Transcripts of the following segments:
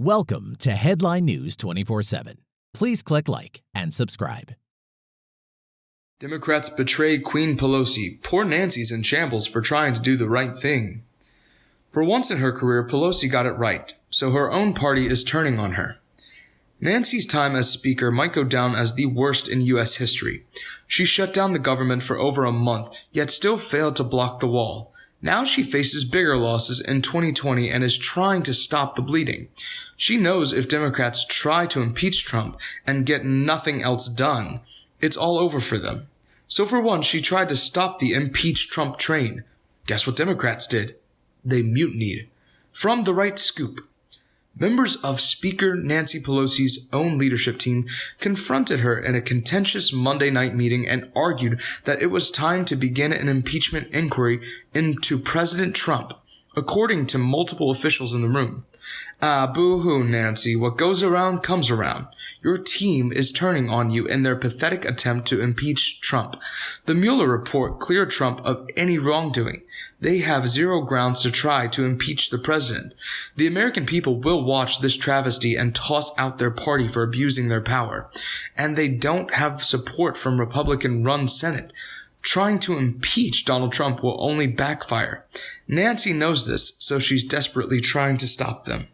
Welcome to Headline News 24 7. Please click like and subscribe. Democrats betray Queen Pelosi. Poor Nancy's in shambles for trying to do the right thing. For once in her career, Pelosi got it right, so her own party is turning on her. Nancy's time as Speaker might go down as the worst in U.S. history. She shut down the government for over a month, yet still failed to block the wall. Now she faces bigger losses in 2020 and is trying to stop the bleeding. She knows if Democrats try to impeach Trump and get nothing else done, it's all over for them. So for once, she tried to stop the impeach Trump train. Guess what Democrats did? They mutinied. From the right scoop. Members of Speaker Nancy Pelosi's own leadership team confronted her in a contentious Monday night meeting and argued that it was time to begin an impeachment inquiry into President Trump, according to multiple officials in the room. Ah, boo hoo, Nancy. What goes around comes around. Your team is turning on you in their pathetic attempt to impeach Trump. The Mueller report cleared Trump of any wrongdoing. They have zero grounds to try to impeach the president. The American people will watch this travesty and toss out their party for abusing their power. And they don't have support from Republican run Senate. Trying to impeach Donald Trump will only backfire. Nancy knows this, so she's desperately trying to stop them.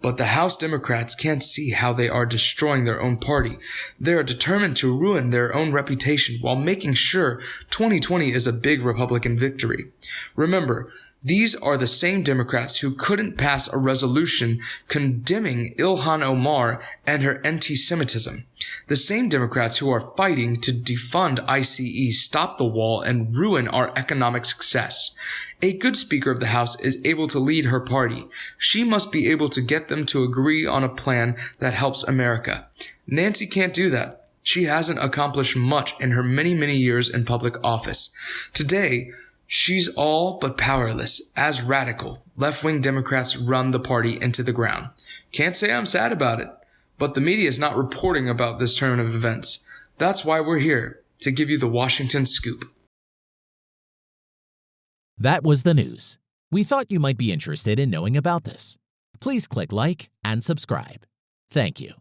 But the House Democrats can't see how they are destroying their own party. They are determined to ruin their own reputation while making sure 2020 is a big Republican victory. Remember, these are the same Democrats who couldn't pass a resolution condemning Ilhan Omar and her anti-Semitism. The same Democrats who are fighting to defund ICE, stop the wall, and ruin our economic success. A good Speaker of the House is able to lead her party. She must be able to get them to agree on a plan that helps America. Nancy can't do that. She hasn't accomplished much in her many, many years in public office. Today, She's all but powerless, as radical, left wing Democrats run the party into the ground. Can't say I'm sad about it, but the media is not reporting about this turn of events. That's why we're here, to give you the Washington scoop. That was the news. We thought you might be interested in knowing about this. Please click like and subscribe. Thank you.